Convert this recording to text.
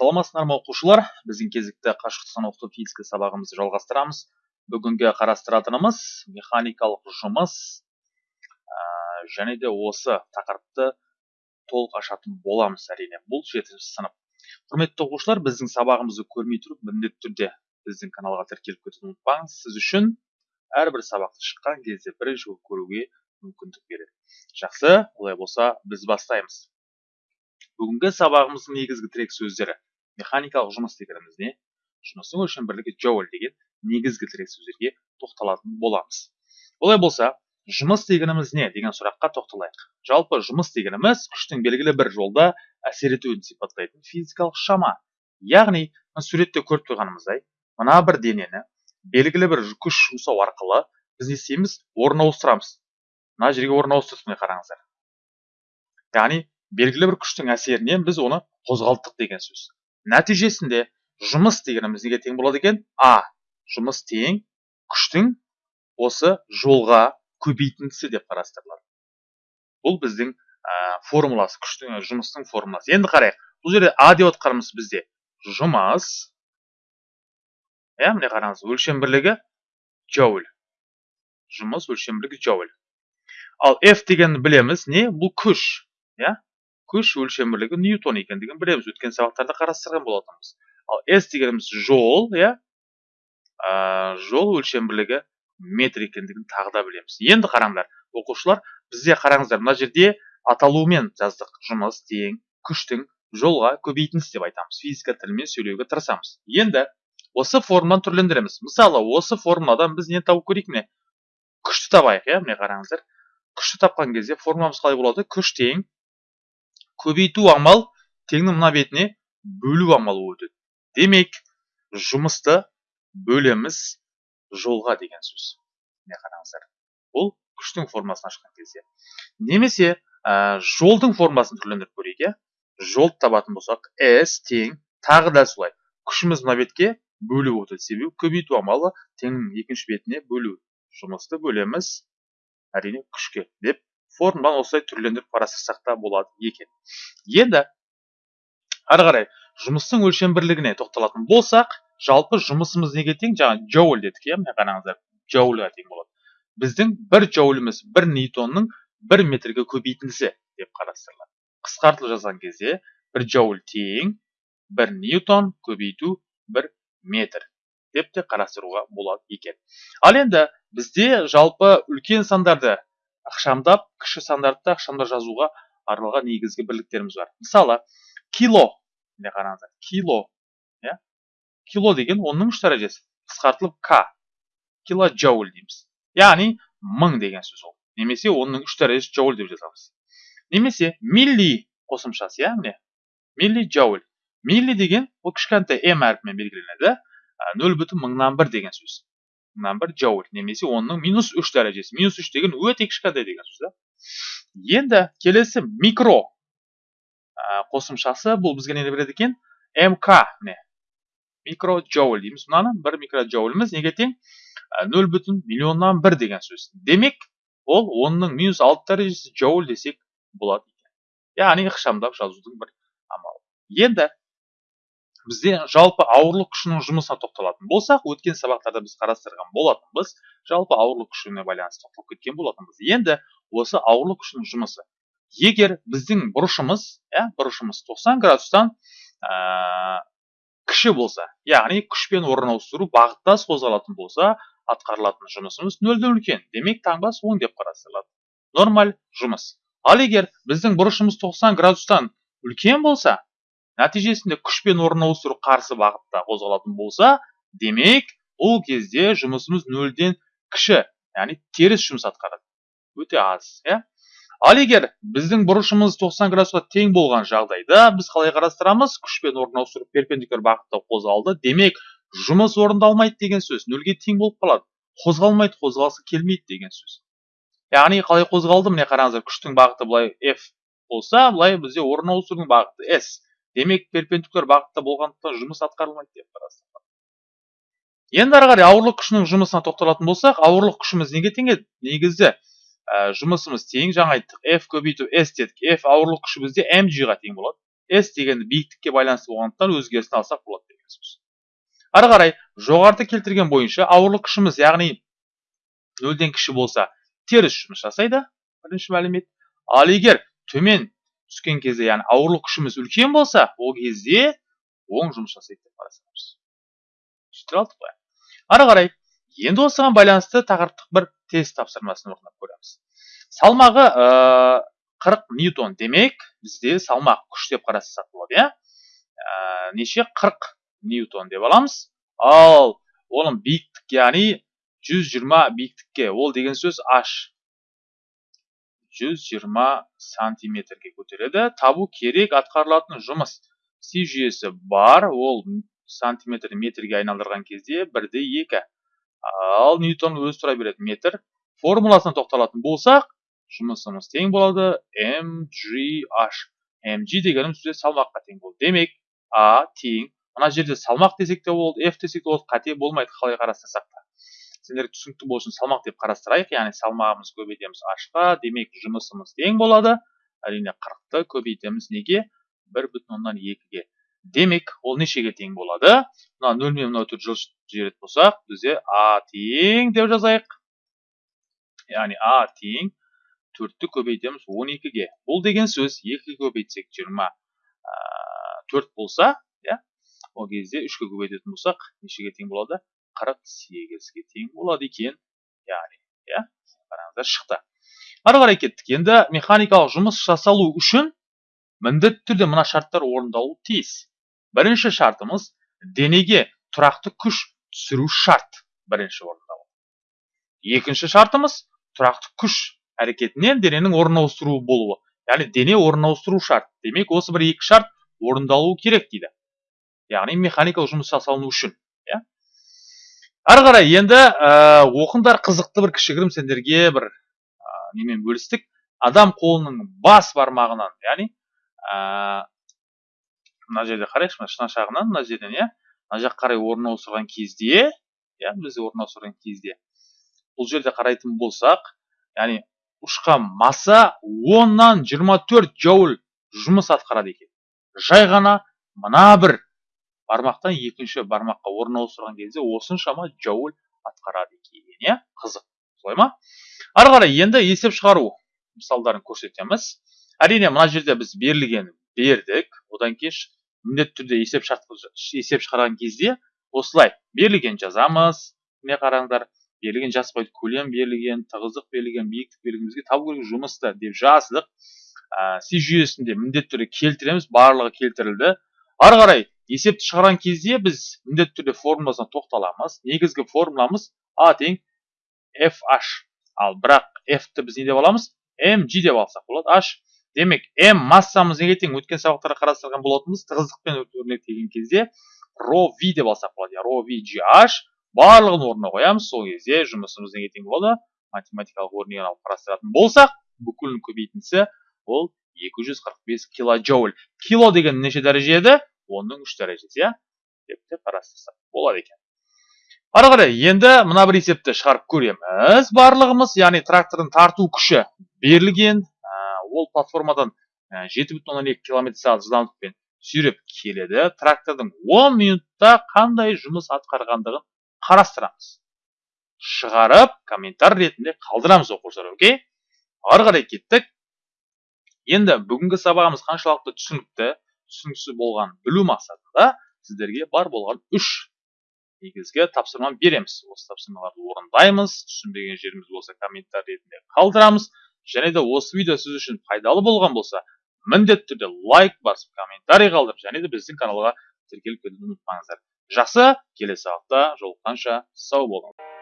саламатсыздар ма оқушылар біздің кезекті қашықтықтан оқыту физика сабағымызды жалғастырамыз. Бүгінгі қарастыратынымыз механикалық жұмыс ә, және де осы тақырыпты толық ашатын боламыз әрине. Бұл жетінші сынып. Құрметті оқушылар біздің сабағымызды көрмей тұрып міндетті түрде біздің каналға тіркеліп кетуді ұмытпаңыз. Сіз үшін әрбір сабақты шыққан кезде бірінші көруге мүмкіндік береді. Жақсы олай болса біз бастаймыз. Бүгінгі сабағымыздың негізгі тірек сөздері. Механикалық жұмыс дегеніміз не жұмыстың өлшем бірлігі джоуль деген негізгі тірек сөздерге тоқталатын боламыз. Олай болса жұмыс дегеніміз не деген сұраққа тоқталайық. Жалпы жұмыс дегеніміз күштің белгілі бір жолда әсер етуін сипаттайтын физикалық шама. Яғни суретте көріп тұрғанымыздай мына бір денені белгілі бір күш жұмсау арқылы біз не істейміз? Орын ауыстырамыз. Мына жерге орын ауыстырдық міне қараңыздар. Яғни белгілі бір күштің әсерінен біз оны қозғалттық деген сөз. Нәтижесінде жұмыс дегеніміз неге тең болады екен. А жұмыс тең күштің осы жолға көбейтіндісі деп қарастырылады. Бұл біздің ә, формуласы күштің жұмыстың формуласы. Енді қарайық бұл жерде а деп отқанымыз бізде. Жұмыс иә міне қараңыз өлшем бірлігі джоуль. Жұмыс өлшем бірлігі джоуль. Ал f дегенді білеміз не? Бұл күш иә? Күш өлшем бірлігі ньютон екендігін білеміз өткен сабақтарда қарастырған болатынбыз. Ал s дегеніміз жол иә? Жол өлшем бірлігі метр екендігін тағы да білеміз. Енді қараңдар оқушылар бізде қараңыздар мына жерде аталуымен жаздық. Жұмыс тең күштің жолға көбейтіндісі деп айтамыз. Физика тілімен сөйлеуге тырысамыз. Енді осы формуланы түрлендіреміз. Мысалы осы формуладан біз не табу керек міне? Күшті табайық иә? Міне қараңыздар. Күшті тапқан кезде формуламыз қалай болады? Күш тең көбейту амал теңнің мына бетіне бөлу амалы өтеді. Демек жұмысты бөлеміз жолға деген сөз. Міне қараңыздар бұл күштің формасын ашқан кезде. Немесе ә, жолдың формасын түрлендіріп көрейік иә? Жолды табатын болсақ s тең тағы да солай. Күшіміз мына бетке бөлу өтеді. Себебі көбейту амалы теңнің екінші бетіне бөлу. Жұмысты бөлеміз әрине күшке деп формуланы осылай түрлендіріп қарастырсақ та болады екен. Енді ары қарай жұмыстың өлшем бірлігіне тоқталатын болсақ жалпы жұмысымыз неге тең? Жаңа джоуль дедік иә міне қараңыздар джоульға тең болады. Біздің бір джоуліміз бір ньютонның бір метрге көбейтіндісі деп қарастырылады. Қысқартылып жазған кезде бір джоуль тең бір ньютон көбейту бір метр деп те қарастыруға болады екен. Ал енді бізде жалпы үлкен сандарды ықшамдап кіші стандартты ықшамдап жазуға арналған негізгі бірліктеріміз бар. Мысалы кило міне қараңыздар кило иә? Кило деген онның үш дәрежесі қысқартылып к килоджоуль дейміз. Яғни мың деген сөз ол. Немесе онның үш дәрежесі джоуль деп жазамыз. Немесе милли қосымшасы иә міне? Милли джоуль. Милли деген ол кішкентай м әрпімен белгіленеді. Нөл бүтін мыңнан бір деген сөз. Мынан бір джоуль немесе оның минус үш дәрежесі минус үш деген өте кішкентай деген сөз да енді келесі микро қосымшасы бұл бізге не береді екен мк міне микро джоуль дейміз мынаны бір микро неге тең нөл бүтін миллионнан бір деген сөз демек ол онның минус алты дәрежесі джоуль десек болады екен яғни ықшамдап жазудың бір амалы енді бізде жалпы ауырлық күшінің жұмысына тоқталатын болсақ өткен сабақтарда біз қарастырған болатынбыз жалпы ауырлық күшіне байланысты тоқталып кеткен болатынбыз. Енді осы ауырлық күшінің жұмысы. Егер біздің бұрышымыз иә бұрышымыз 90 градустан ә, кіші болса яғни күшпен орын ауыстыру бағыттас қозғалатын болса атқарылатын жұмысымыз нөлден үлкен. Демек таңбасы оң деп қарастырылады. Нормаль жұмыс. Ал егер біздің бұрышымыз 90 градустан үлкен болса нәтижесінде күшпен орын ауыстыру қарсы бағытта қозғалатын болса демек бұл кезде жұмысымыз нөлден кіші яғни теріс жұмыс атқарады. Өте аз иә? Ал егер біздің бұрышымыз 90 градусқа тең болған жағдайда біз қалай қарастырамыз? Күшпен орын ауыстыру перпендикуляр бағытта қозғалды. Демек жұмыс орындалмайды деген сөз нөлге тең болып қалады. Қозғалмайды қозғалысы келмейді деген сөз. Яғни қалай қозғалды? Міне қараңыздар күштің бағыты былай f болса былай бізде орын ауыстырудың бағыты s. демек перпендикуляр бағытта болғандықтан жұмыс атқарылмайды деп қарастырылады енді ары қарай ауырлық күшінің жұмысына тоқталатын болсақ ауырлық күшіміз неге тең еді негізі ә, жұмысымыз тең жаңа айттық f көбейту s дедік. F ауырлық күші бізде mg ға тең болады. S дегенді биіктікке байланысты болғандықтан өзгерісін алсақ болады деген сөз ары қарай жоғарыда келтірген бойынша ауырлық күшіміз яғни нөлден кіші болса теріс жұмыс жасайды. Бірінші мәлімет. Ал егер төмен түскен кезде яғни ауырлық күшіміз үлкен болса ол кезде оң жұмыс жасайды деп қарастырамыз түсіндіре алдық па ары қарай енді осыған байланысты тақырыптық бір тест тапсырмасын орындап көреміз. Салмағы ә, 40 ньютон демек бізде салмақ күш деп қарастырсақ болады иә? Ә, неше? 40 ньютон деп аламыз. Ал оның биіктік яғни 120 биіктікке ол деген сөз h 120 сантиметрге көтереді. Табу керек атқарылатын жұмыс си жүйесі бар. Ол сантиметр метрге айналдырған кезде бірде екі. Ал ньютон өзі тұра береді. Метр. Формуласына тоқталатын болсақ жұмысымыз тең болады. Mgh mg дегеніміз бізде салмаққа тең болды. Демек а тең. Мына жерде салмақ десек те болды f десек те болды қате болмайды. Қалай қарастырсақ та. Сендерге түсінікті болсын салмақ деп қарастырайық. яғни салмағымыз көбейтеміз ашқа демек жұмысымыз тең болады. әрине қырықты көбейтеміз неге? бір бүтін оннан екіге. Демек ол нешеге тең болады? Мына нөл мен мынау төрт жіберетін болсақ бізде а тең деп жазайық. яғни а тең төртті көбейтеміз он екіге. Бұл деген сөз екіге көбейтсек жиырма төрт болса иә ол кезде үшке көбейтетін болсақ нешеге тең болады? Қырық сегізге тең болады екен яғни иә қараңыздар шықты ары қарай кеттік енді механикалық жұмыс жасалу үшін міндетті түрде мына шарттар орындалуы тиіс. Бірінші шартымыз денеге тұрақты күш түсіру шарт бірінші орындалу. Екінші шартымыз тұрақты күш әрекетінен дененің орын болуы. Яғни дене орын ауыстыру шарт. Демек осы бір екі шарт орындалуы керек дейді. Яғни механикалық жұмыс жасалыну үшін. Ары қарай енді ә, оқыңдар қызықты бір кішігірім сендерге бір ә, немен бөлістік? Адам қолының бас бармағынан яғни ә, мына жерде қарайықшы мына шынашағынан мына жерден иә мына жаққа қарай орын ауыстырған кезде иә бізде орын ауыстырған кезде. Бұл жерде қарайтын болсақ яғни ұшқан масса оннан жиырма төрт джоуль жұмыс атқарады екен. Жай ғана мына бір бармақтан екінші бармаққа орын ауыстырған кезде осыншама джоуль атқарады екен иә? Қызық. Солай ма? Ары қарай енді есеп шығару мысалдарын көрсетеміз. Әрине мына жерде біз берілген бердік. Одан кейін міндетті түрде есеп шарт есеп шығарған кезде осылай берілген жазамыз. Міне қараңдар? Берілген жаспайды көлем берілген тығыздық берілген биіктік берілген бізге табу керек жұмысты деп жаздық. Ә, си жүйесінде міндетті түрде келтіреміз барлығы келтірілді. Ары қарай есепті шығарған кезде біз міндетті түрде формуласына тоқталамыз. Негізгі формуламыз а тең fh ал бірақ f-ті біз не деп аламыз? Mg деп алсақ болады. H. Демек m массамыз неге тең? Өткен сабақтарда қарастырған болатынбыз. Тығыздықпен өрнектеген кезде рho v деп алсақ болады. Иә рho v gh барлығын орнына қоямыз. Сол кезде жұмысымыз неге тең болады? Математикалық өрнегін алып қарастыратын болсақ бүкілін көбейтіндісі ол 245 килоджоуль кило деген неше дәреже онның үш дәрежесі иә деп қарастырсақ болады екен. Ары қарай енді мына бір есепті шығарып көреміз. Барлығымыз яғни трактордың тарту күші берілген. Ол платформадан жеті бүтін оннан екі километр сағат жылдамдықпен сүйреп келеді. Трактордың он минутта қандай жұмыс атқарғандығын қарастырамыз. Шығарып комментар ретінде қалдырамыз оқушылар окей? Ары қарай кеттік. Енді бүгінгі сабағымыз қаншалықты түсінікті түсініксіз болған білу мақсатында сіздерге бар болған үш негізгі тапсырма береміз. Осы тапсырмаларды орындаймыз түсінбеген жеріміз болса комментарий ретінде қалдырамыз. Және де осы видео сіз үшін пайдалы болған болса міндетті түрде лайк басып комментарий қалдырып және де біздің каналға тіркеліп кетуді ұмытпаңыздар. Жақсы келесі сабақта жолыққанша сау болыңыз.